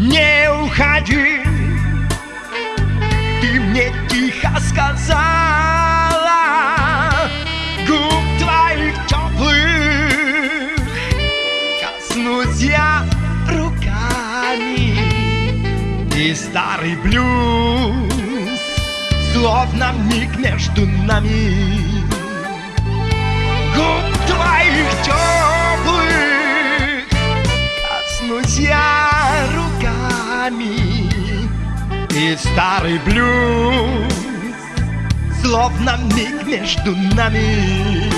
Не уходи. Ты мне тихо сказала Губ твоих теплых Коснусь я руками. И старый блюз Словно миг между нами. ногами И старый блюз Словно миг между нами.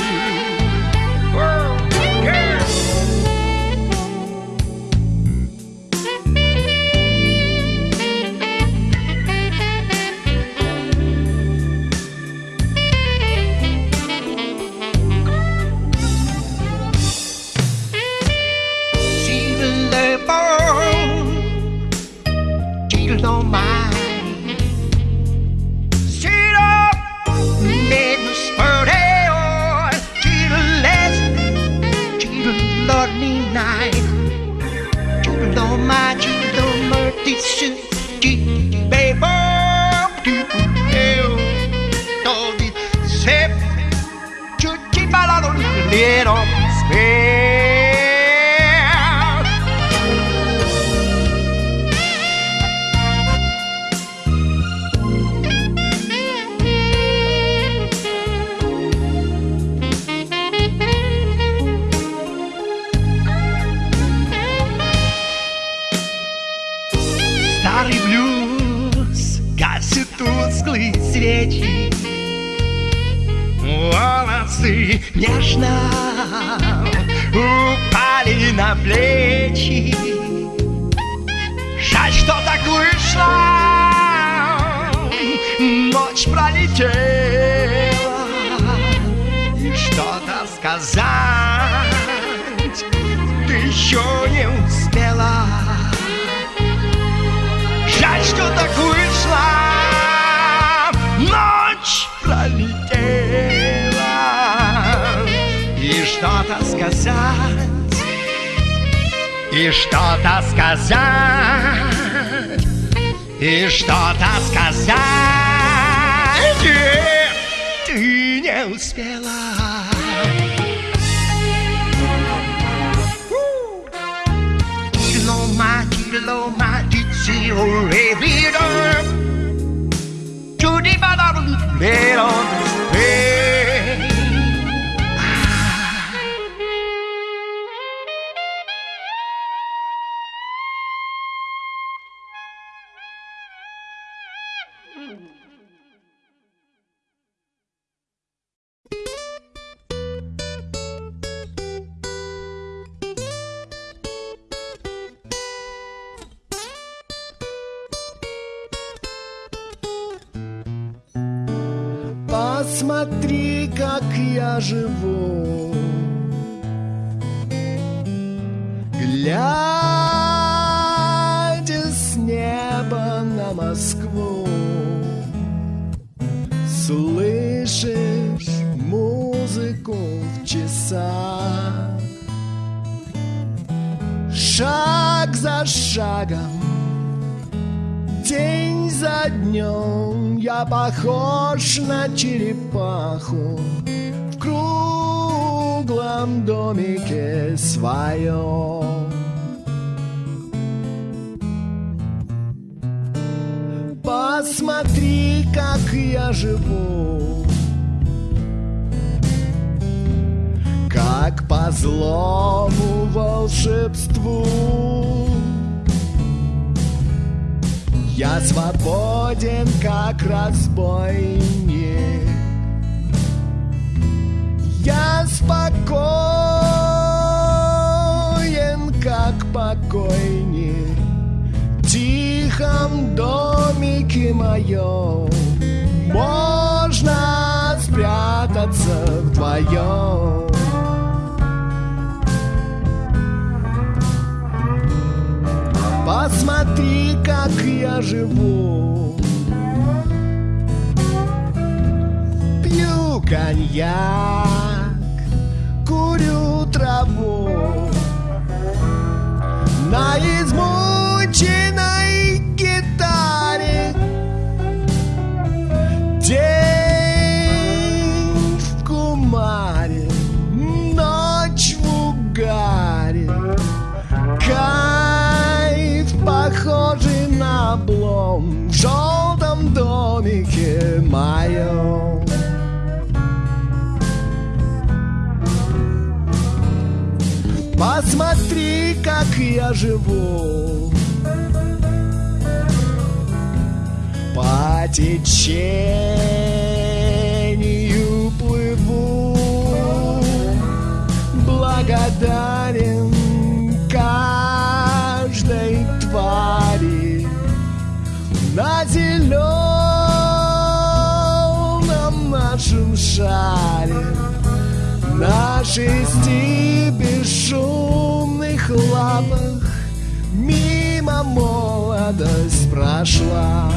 Нежно упали на плечи. Жаль, что так вышло. Ночь пролетела. И что-то сказать Ты еще не успела. Жаль, что так вышло сказать. И что-то сказать. И что-то сказать. Нет, Ты не успела. Kiloma, kiloma, ditsi o revidor To the bottom, let Посмотри, как я живу. Глядя с неба на Москву Слышишь музыку в часах. Шаг за шагом День за днем я похож на черепаху. В круглом домике своем Посмотри, как я живу. Как по злому волшебству Я свободен, как разбойник. Я спокоен, как покойник. В тихом домике моем Можно спрятаться вдвоем. Посмотри, как я живу. Пью коньяк, моем Посмотри, как я живу. По течению плыву. Благодарен каждой твари. На зеленом шаре На шести бесшумных лапах Мимо молодость прошла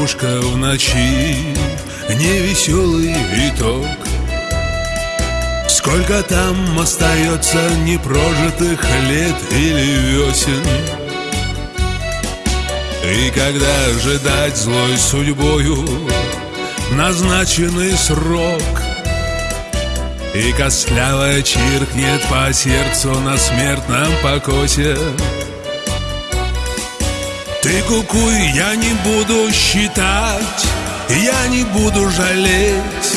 кукушка в ночи Невеселый итог Сколько там остается непрожитых лет или весен? И когда ожидать злой судьбою Назначенный срок? И костлявая чиркнет по сердцу на смертном покосе Ты кукуй, я не буду считать Я не буду жалеть.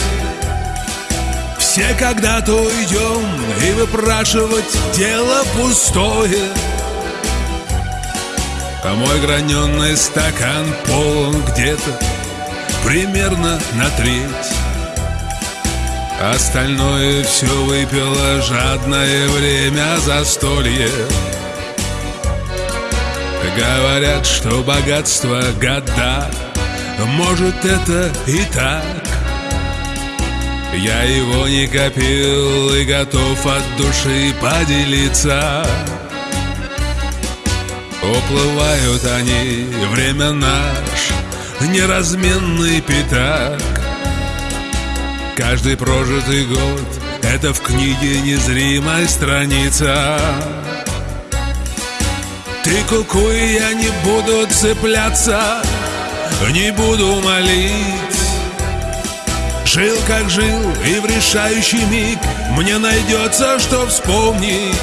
Все когда-то уйдем и выпрашивать дело пустое. А мой граненый стакан полон где-то примерно на треть. Остальное все выпило жадное время застолье Говорят, что богатство года. Может это и так. Я его не копил и готов от души поделиться. Уплывают они, время наш, неразменный пятак. Каждый прожитый год — это в книге незримая страница Ты кукуй, я не буду цепляться, не буду молить. Жил как жил, и в решающий миг Мне найдется, что вспомнить.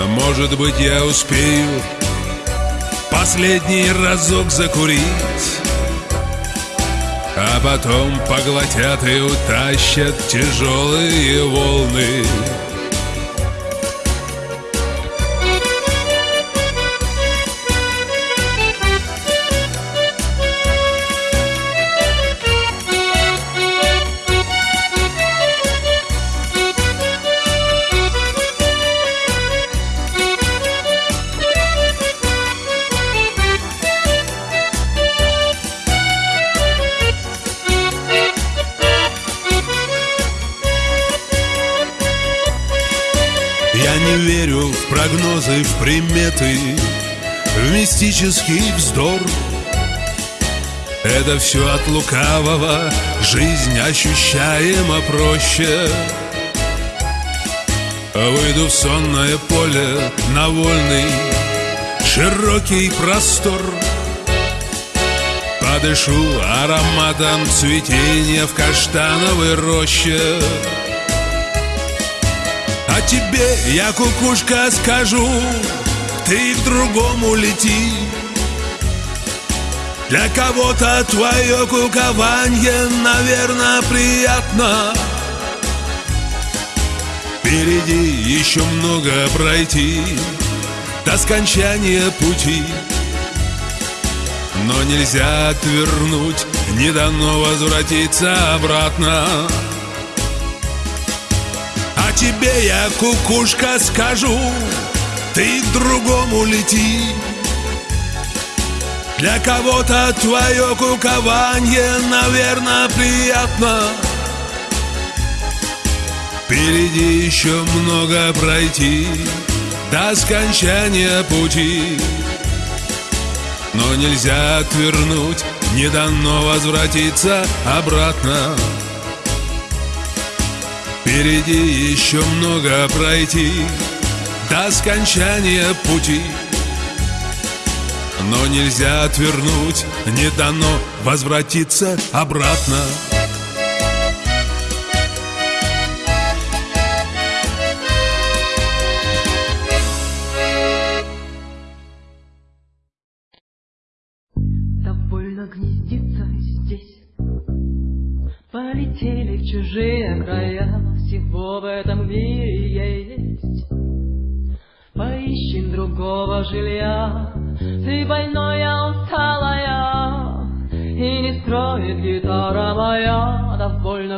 Может быть, я успею Последний разок закурить А потом поглотят и утащат тяжелые волны мистический вздор. Это все от лукавого, жизнь ощущаема проще. Выйду в сонное поле, на вольный, широкий простор. Подышу ароматом цветения в каштановой роще. А тебе я, кукушка, скажу Ты к другому лети Для кого-то твое кукование, наверное, приятно. Впереди еще много пройти До скончания пути. Но нельзя отвернуть, не дано возвратиться обратно. А тебе я, кукушка, скажу Ты к другому лети Для кого-то твое кукование, наверное, приятно. Впереди еще много пройти До скончания пути. Но нельзя отвернуть, не дано возвратиться обратно. Впереди еще много пройти До скончания пути Но нельзя отвернуть, не дано возвратиться обратно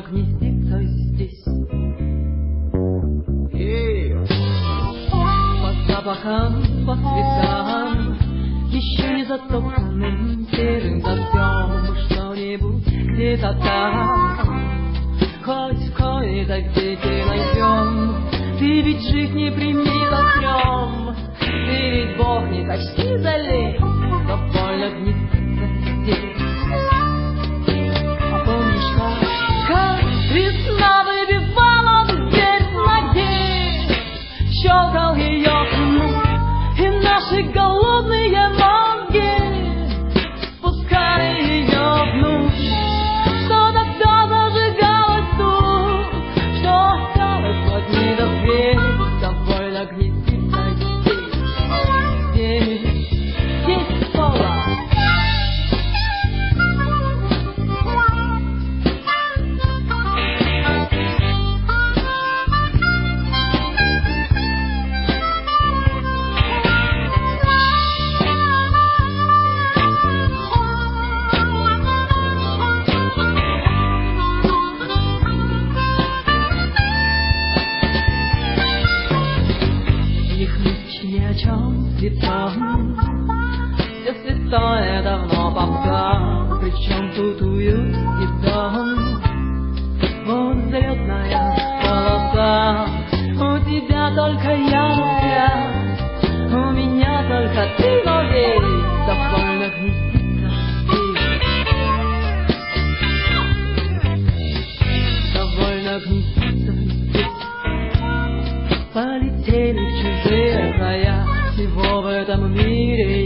довольно гнездиться здесь. И по запахам, по цветам, еще не затопленным серым дождем Что-нибудь где-то там Хоть в кои-то где-то найдем Ты ведь жизнь не прими огнем Ты ведь Бог не почти залез Довольно гнездится здесь. Полетели в чужие края Всего в этом мире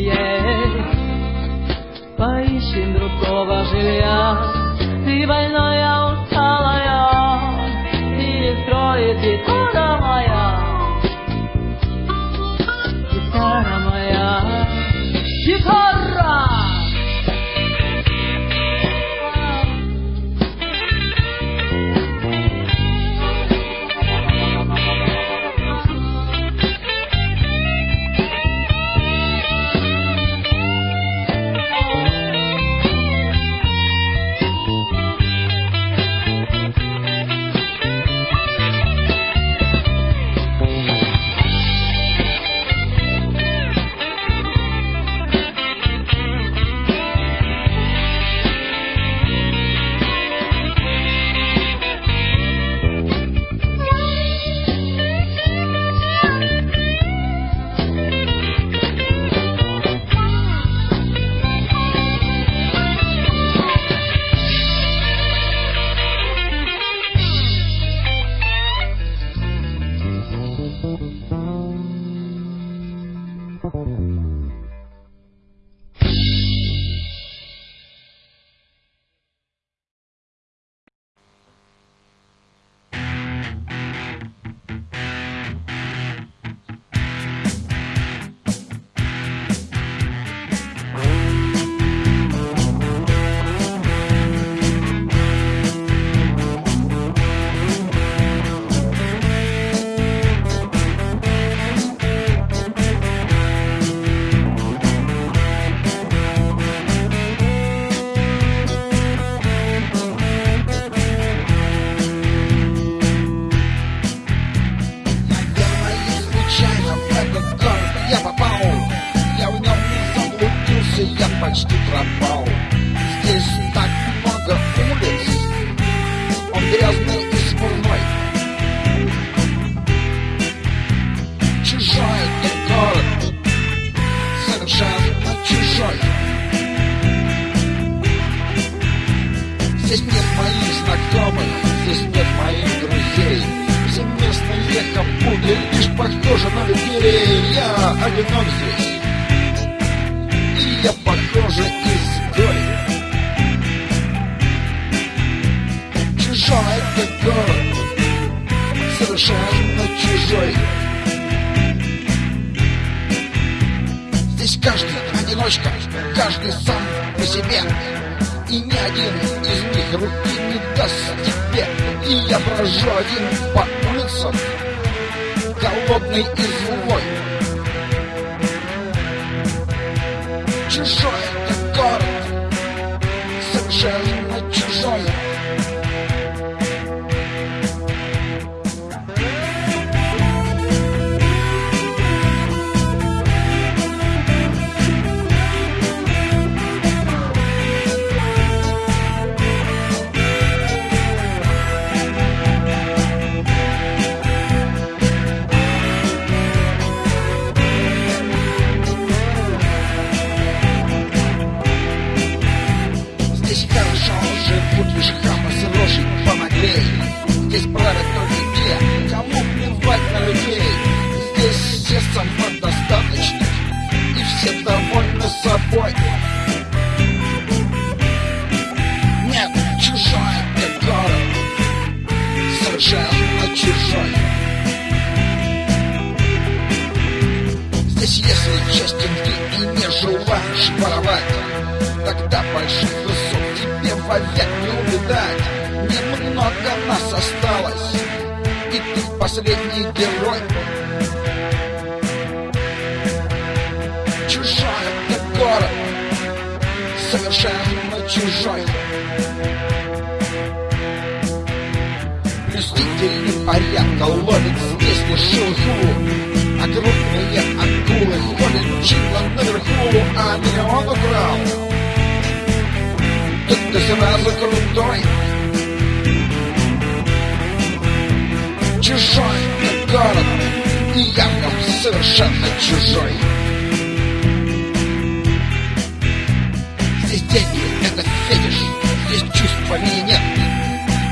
здесь чувств по мне нет.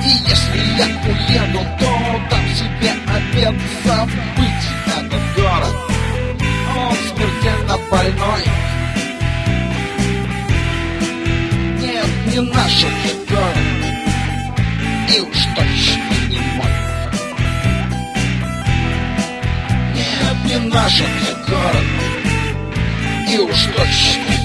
И если я уеду, то там себе обед забыть Этот город, он смертельно больной. Нет, не наш этот город. И уж точно не мой. Нет, не наш этот город. И уж точно не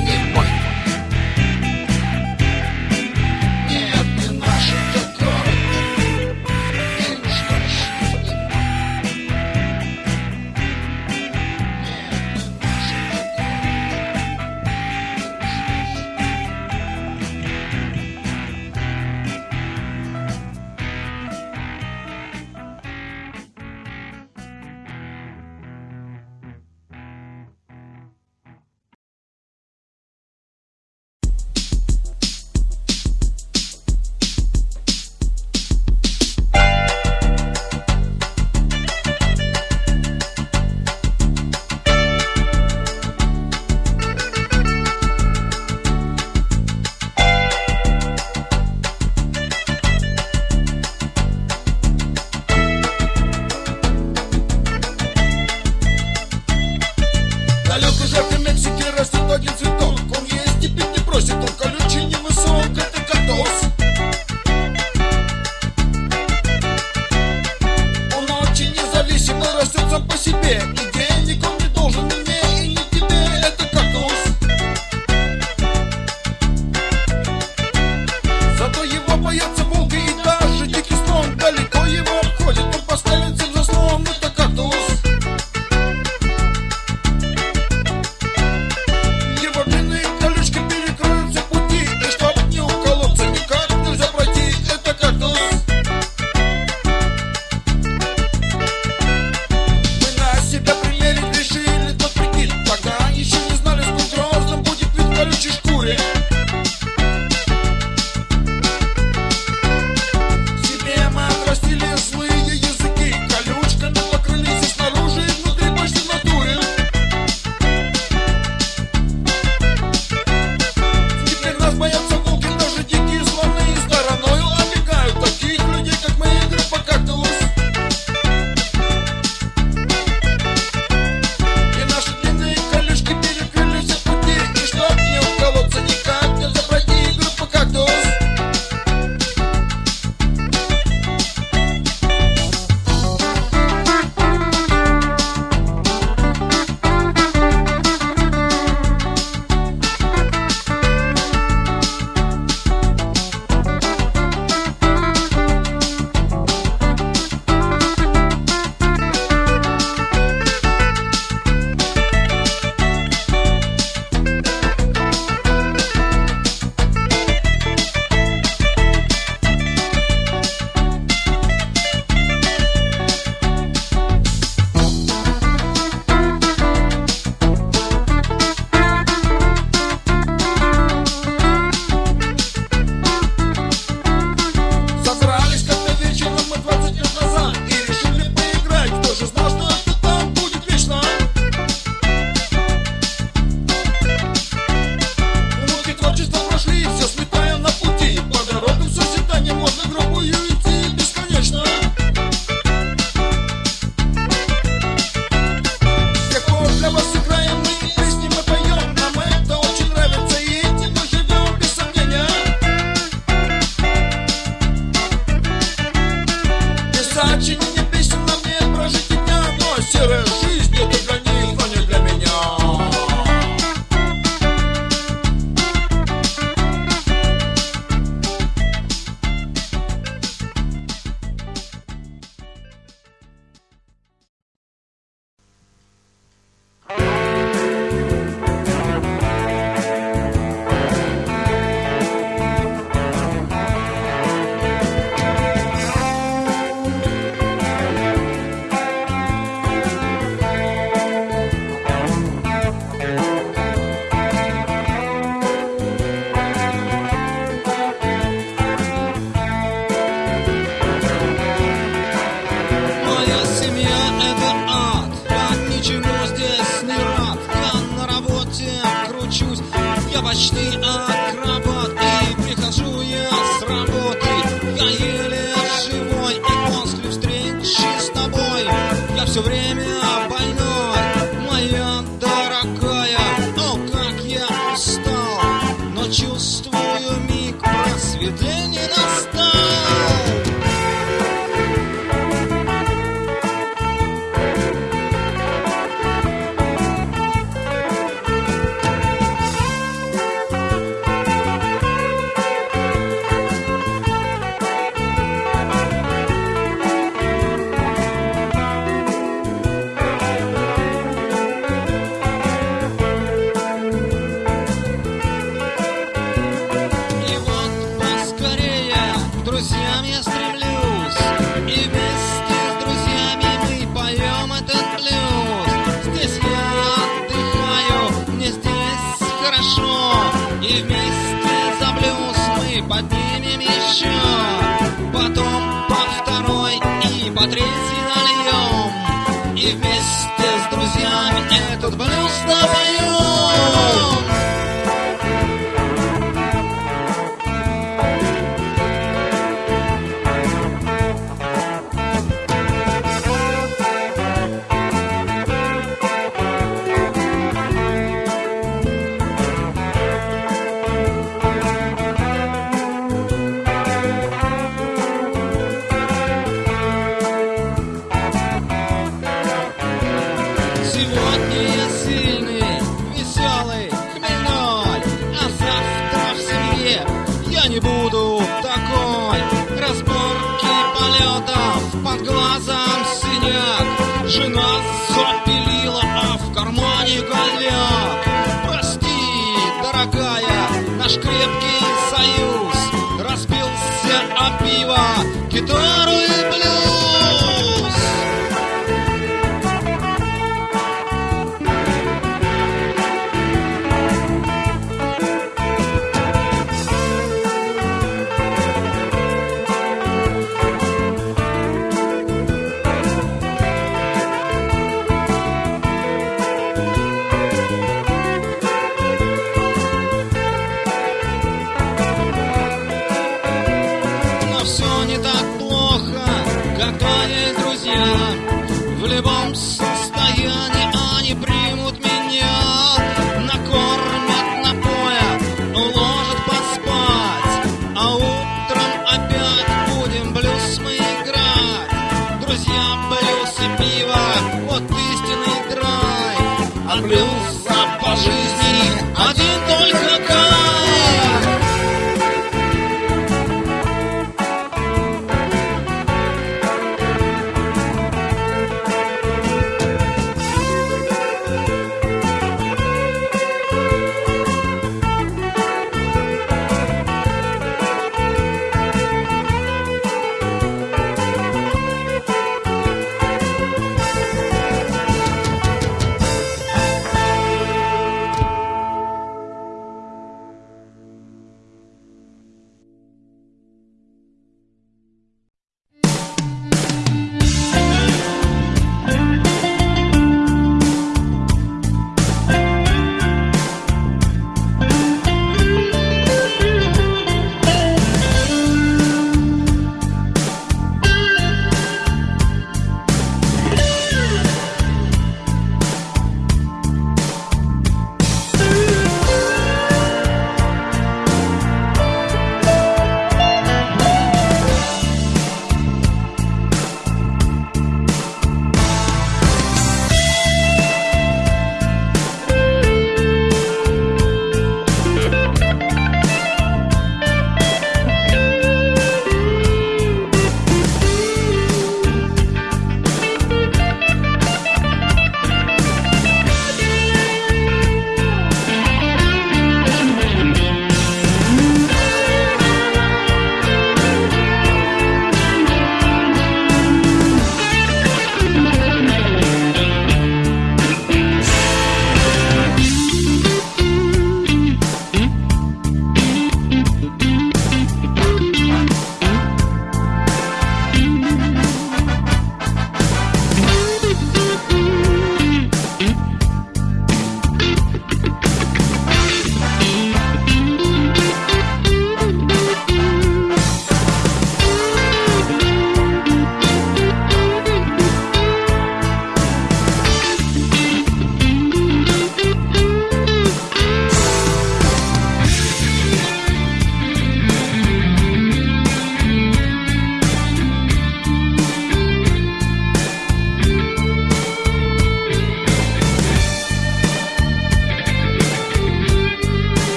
non possibile, mi tieni con этот Baba.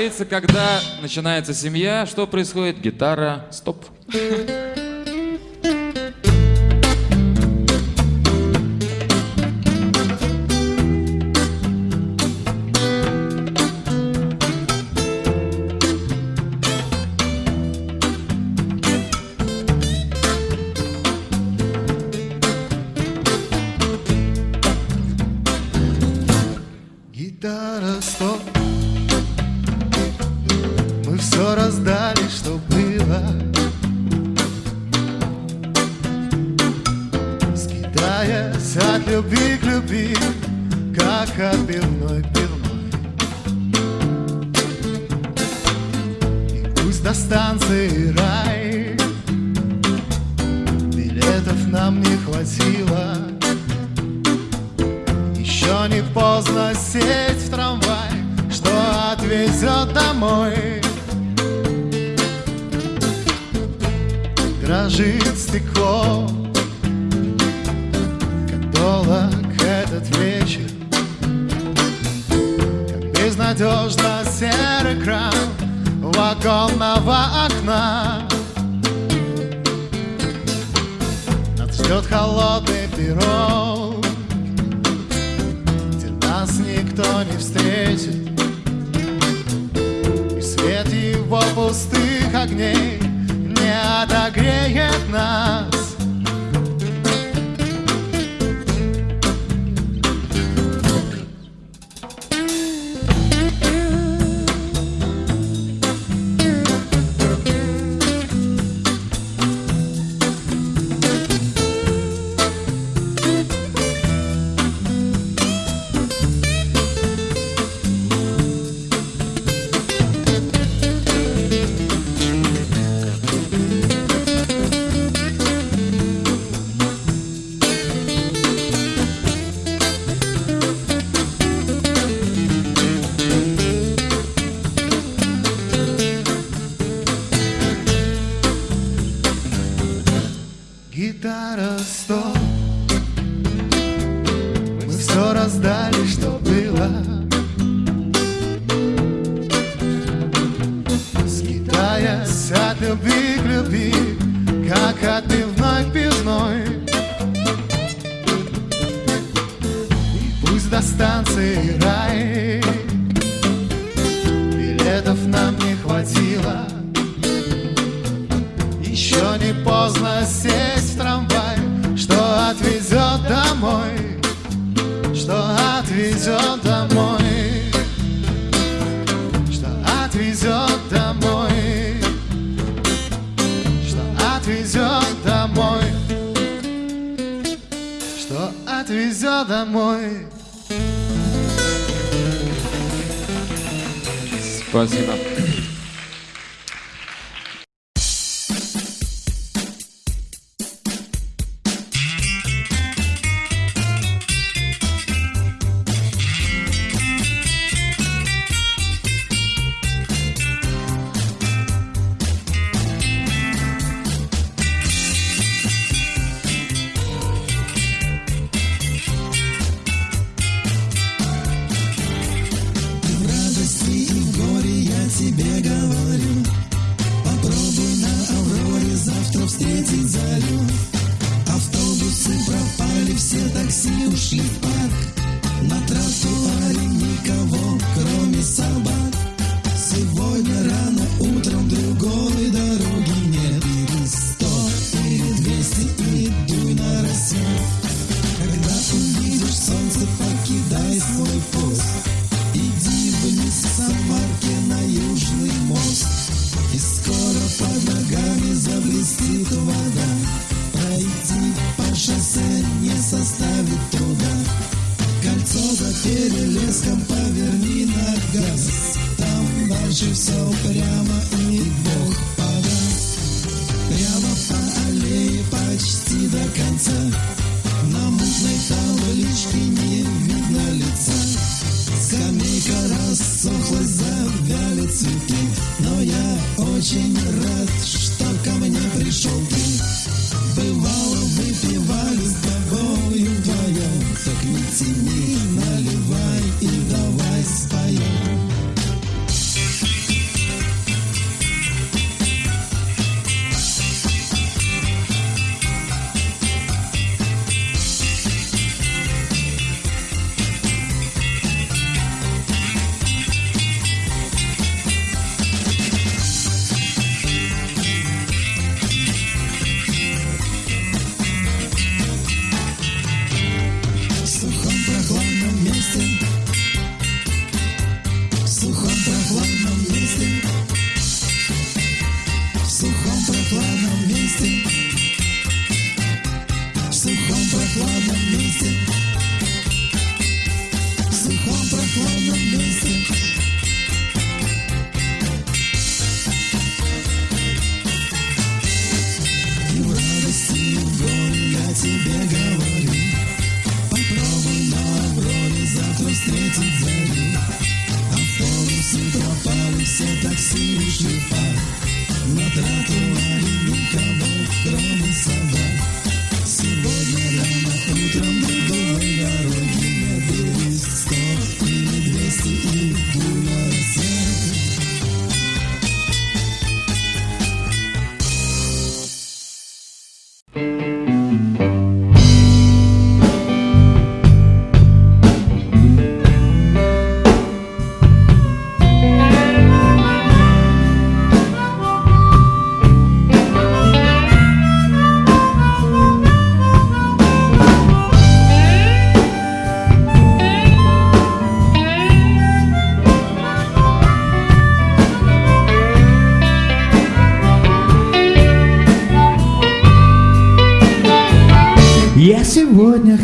Говорится, когда начинается семья, что происходит? Гитара, стоп.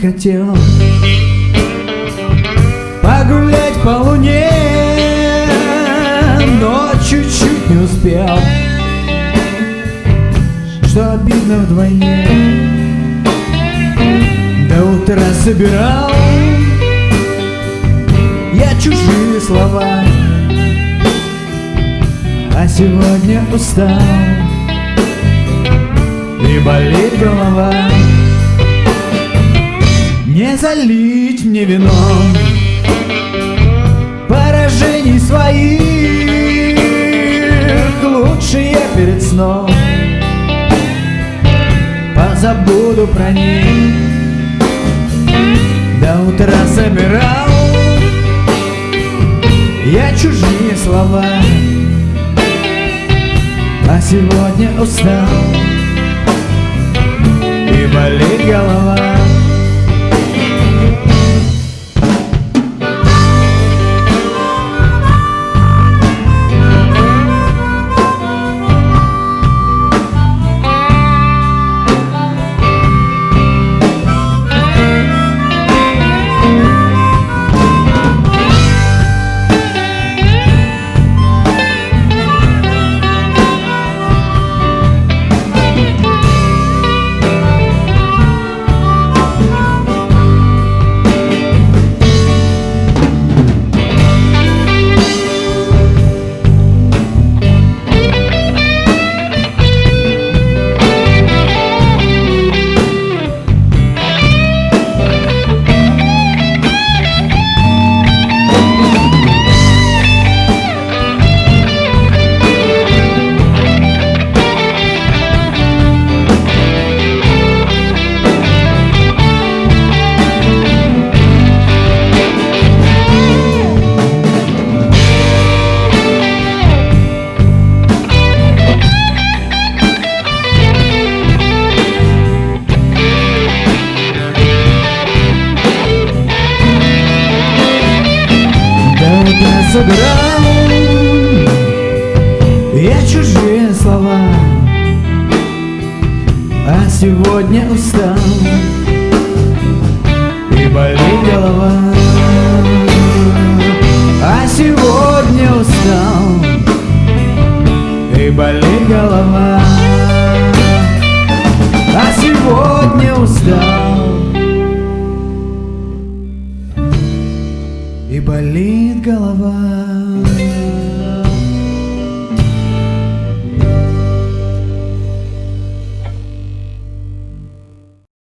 хотел погулять по луне, но чуть-чуть не успел, что обидно вдвойне. До утра собирал я чужие слова, а сегодня устал и болит голова. Залить мне вином Поражений своих. Лучше я перед сном Позабуду про них. До утра собирал Я чужие слова. А сегодня устал И болит голова